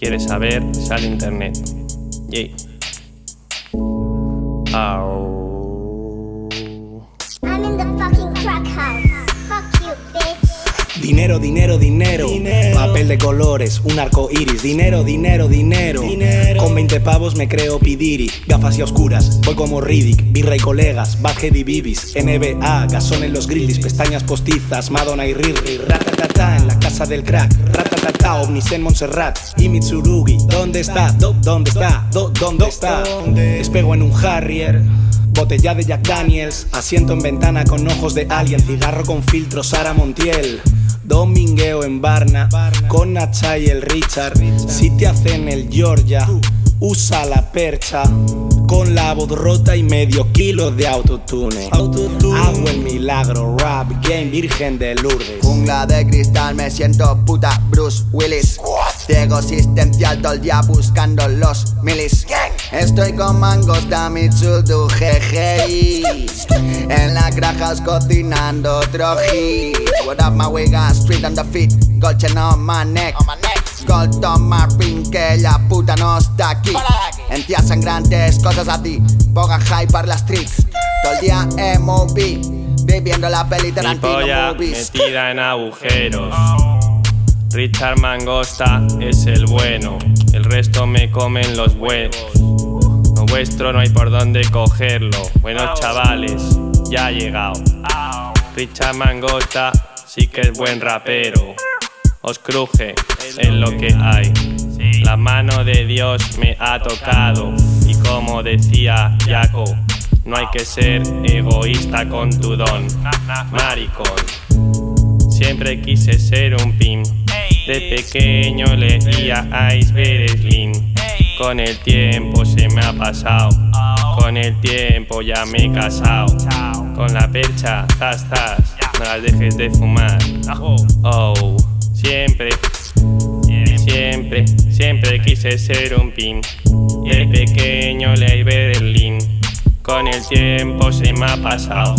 quieres saber, sale internet. Yay. Au. I'm in the fucking crack house. Fuck you, bitch. Dinero, dinero, dinero, Papel de colores, un arco iris. Dinero, dinero, dinero. Con 20 pavos me creo Pidiri. Gafas y oscuras, voy como Riddick. Birra y colegas, Bad Heavy Bibis. NBA, gasón en los grillis. Pestañas postizas, Madonna y Riri. Ratatata en la casa del crack. Ratatata, ovnis en Montserrat. Y Mitsurugi, ¿dónde está? Do- ¿Dónde está? Do- ¿Dónde está? Despego en un Harrier. Botella de Jack Daniels, asiento en ventana con ojos de alien, cigarro con filtro Sara Montiel. Domingueo en Barna, con Nacha y el Richard. Si te hacen el Georgia, usa la percha. Con la voz rota y medio kilo de autotune. Hago el milagro, rap game, virgen de Lourdes. Jungla de cristal, me siento puta Bruce Willis. Ciego existencial todo el día buscando los milis. Estoy con mangosta Mitsudu GGI. En las granjas cocinando otro hit. What up, my wigga? Street on the feet. Gold chain on my neck. On my ring, que la puta no está aquí. Encías sangrantes, cosas así. Pongan hype para las streets. Todo el día MOB. Viviendo la peli Mi Tarantino polla movies. metida en agujeros. Richard Mangosta es el bueno, el resto me comen los huevos. Lo vuestro no hay por dónde cogerlo. Bueno, chavales, ya ha llegado. Richard Mangosta sí que es buen rapero. Os cruje en lo que hay. La mano de Dios me ha tocado. Y como decía Jaco, no hay que ser egoísta con tu don. Maricón. Siempre quise ser un pin. De pequeño leía Iceberg Slim. Con el tiempo se me ha pasado. Con el tiempo ya me he casado. Con la percha, zas, zas. No las dejes de fumar. Oh, siempre, siempre, siempre quise ser un pin. De pequeño leí Berlín. Con el tiempo se me ha pasado.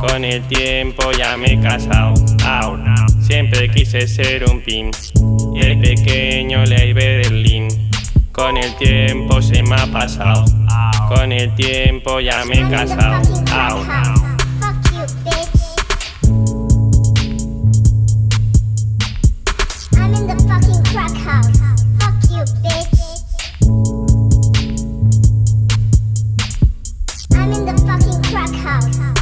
Con el tiempo ya me he casado. Siempre quise ser un pin. De pequeño leí Berlín. Con el tiempo se me ha pasado. Con el tiempo ya me he casado. House. Fuck you, bitch.